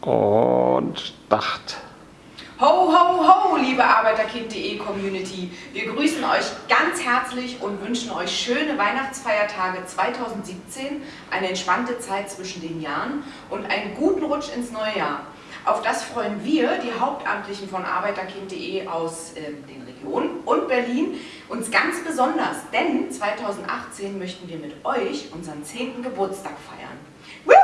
Und Start. Ho, ho, ho, liebe Arbeiterkind.de Community. Wir grüßen euch ganz herzlich und wünschen euch schöne Weihnachtsfeiertage 2017, eine entspannte Zeit zwischen den Jahren und einen guten Rutsch ins neue Jahr. Auf das freuen wir, die Hauptamtlichen von Arbeiterkind.de aus äh, den Regionen und Berlin, uns ganz besonders, denn 2018 möchten wir mit euch unseren 10. Geburtstag feiern. Woo!